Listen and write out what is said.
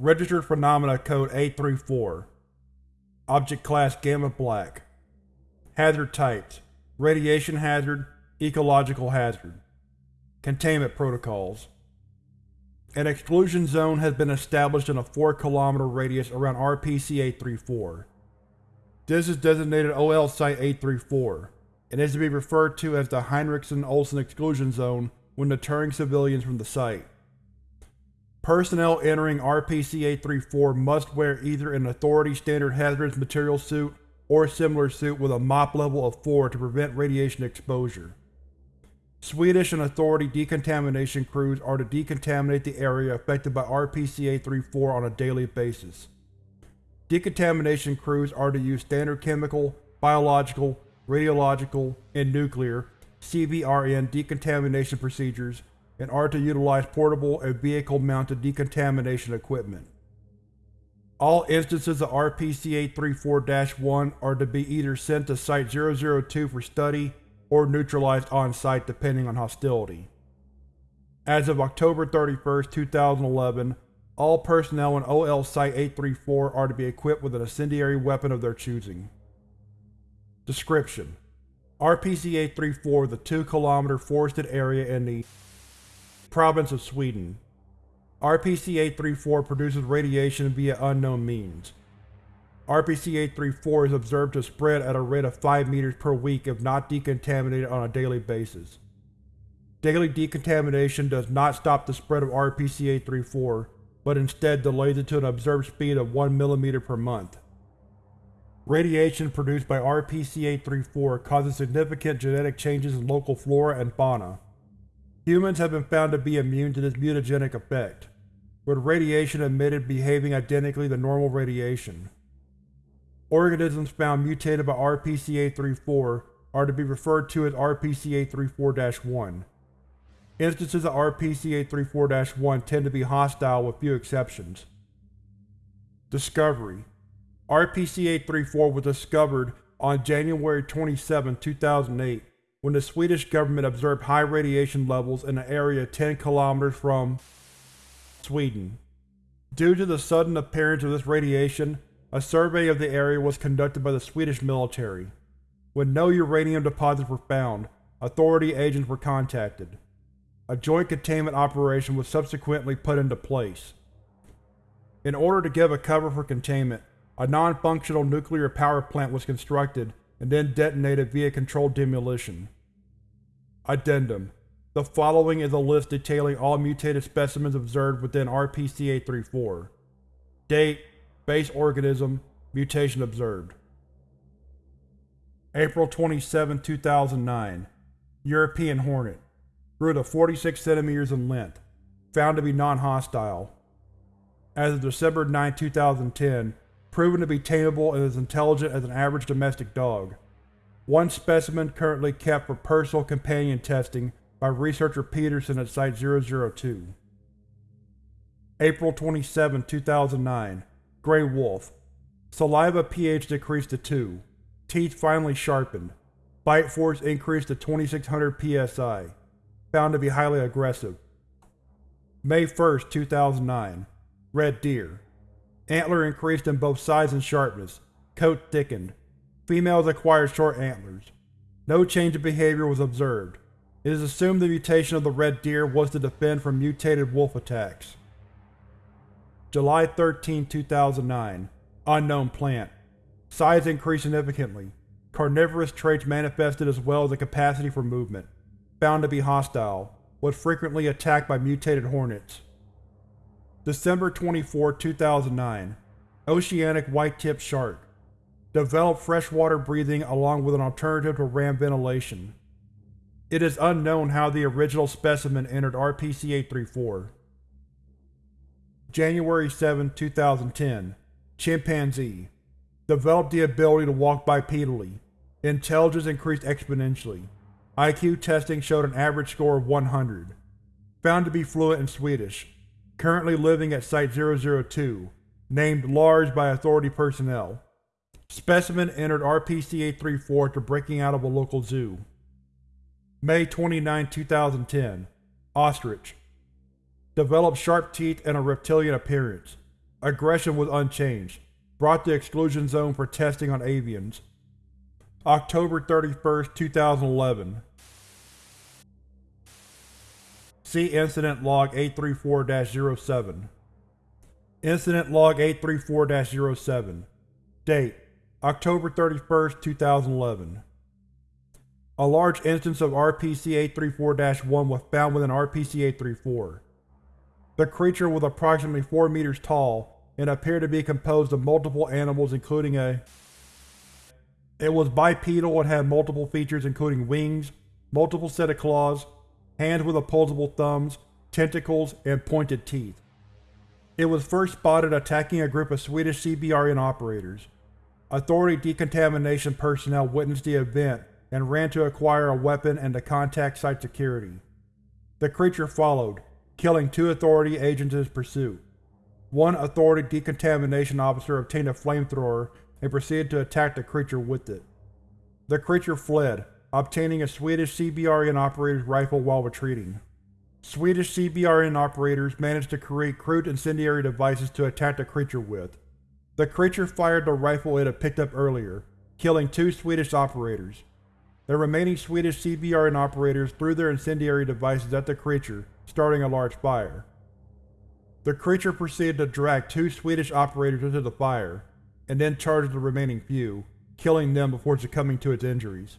Registered Phenomena Code 834 Object Class Gamma Black. Hazard Types. Radiation Hazard. Ecological Hazard. Containment Protocols. An exclusion zone has been established in a 4 km radius around RPC-834. This is designated OL Site-834, and is to be referred to as the Heinrichsen-Olsen Exclusion Zone when deterring civilians from the site. Personnel entering RPC-834 must wear either an Authority Standard Hazardous Material suit or similar suit with a MOPP level of 4 to prevent radiation exposure. Swedish and Authority decontamination crews are to decontaminate the area affected by RPC-834 on a daily basis. Decontamination crews are to use standard chemical, biological, radiological, and nuclear CBRN decontamination procedures and are to utilize portable and vehicle-mounted decontamination equipment. All instances of RPC-834-1 are to be either sent to Site-002 for study or neutralized on-site depending on hostility. As of October 31, 2011, all personnel in OL Site-834 are to be equipped with an incendiary weapon of their choosing. Description: RPC-834 is a 2 km forested area in the province of Sweden. RPC-834 produces radiation via unknown means. RPC-834 is observed to spread at a rate of 5 meters per week if not decontaminated on a daily basis. Daily decontamination does not stop the spread of RPC-834, but instead delays it to an observed speed of 1 mm per month. Radiation produced by RPC-834 causes significant genetic changes in local flora and fauna. Humans have been found to be immune to this mutagenic effect, with radiation emitted behaving identically to normal radiation. Organisms found mutated by RPC-834 are to be referred to as RPC-834-1. Instances of RPC-834-1 tend to be hostile with few exceptions. Discovery RPC-834 was discovered on January 27, 2008, when the Swedish government observed high radiation levels in an area 10 km from Sweden. Due to the sudden appearance of this radiation, a survey of the area was conducted by the Swedish military. When no uranium deposits were found, authority agents were contacted. A joint containment operation was subsequently put into place. In order to give a cover for containment, a non-functional nuclear power plant was constructed and then detonated via controlled demolition. Addendum: The following is a list detailing all mutated specimens observed within RPC-834. Date Base organism Mutation observed April 27, 2009 European Hornet Grew to 46 cm in length. Found to be non-hostile. As of December 9, 2010, proven to be tameable and as intelligent as an average domestic dog. One specimen currently kept for personal companion testing by researcher Peterson at Site-002. April 27, 2009 Grey Wolf Saliva pH decreased to 2. Teeth finally sharpened. Bite force increased to 2600 psi. Found to be highly aggressive. May 1, 2009 Red Deer Antler increased in both size and sharpness. Coat thickened. Females acquired short antlers. No change in behavior was observed. It is assumed the mutation of the red deer was to defend from mutated wolf attacks. July 13, 2009 Unknown plant. Size increased significantly. Carnivorous traits manifested as well as a capacity for movement. Found to be hostile. Was frequently attacked by mutated hornets. December 24, 2009 Oceanic white-tipped shark. Developed freshwater breathing along with an alternative to ram ventilation. It is unknown how the original specimen entered RPC-834. January 7, 2010 Chimpanzee Developed the ability to walk bipedally. Intelligence increased exponentially. IQ testing showed an average score of 100. Found to be fluent in Swedish. Currently living at Site-002. Named Large by Authority personnel. Specimen entered RPC-834 after breaking out of a local zoo. May 29, 2010 Ostrich Developed sharp teeth and a reptilian appearance. Aggression was unchanged. Brought to exclusion zone for testing on avians. October 31, 2011 See Incident Log 834-07 Incident Log 834-07 Date October 31, 2011 A large instance of RPC-834-1 was found within RPC-834. The creature was approximately 4 meters tall and appeared to be composed of multiple animals including a It was bipedal and had multiple features including wings, multiple set of claws, hands with opposable thumbs, tentacles, and pointed teeth. It was first spotted attacking a group of Swedish CBRN operators. Authority decontamination personnel witnessed the event and ran to acquire a weapon and to contact site security. The creature followed, killing two Authority agents in its pursuit. One Authority decontamination officer obtained a flamethrower and proceeded to attack the creature with it. The creature fled, obtaining a Swedish CBRN operator's rifle while retreating. Swedish CBRN operators managed to create crude incendiary devices to attack the creature with. The creature fired the rifle it had picked up earlier, killing two Swedish operators. The remaining Swedish CBRN operators threw their incendiary devices at the creature, starting a large fire. The creature proceeded to drag two Swedish operators into the fire, and then charged the remaining few, killing them before succumbing to its injuries.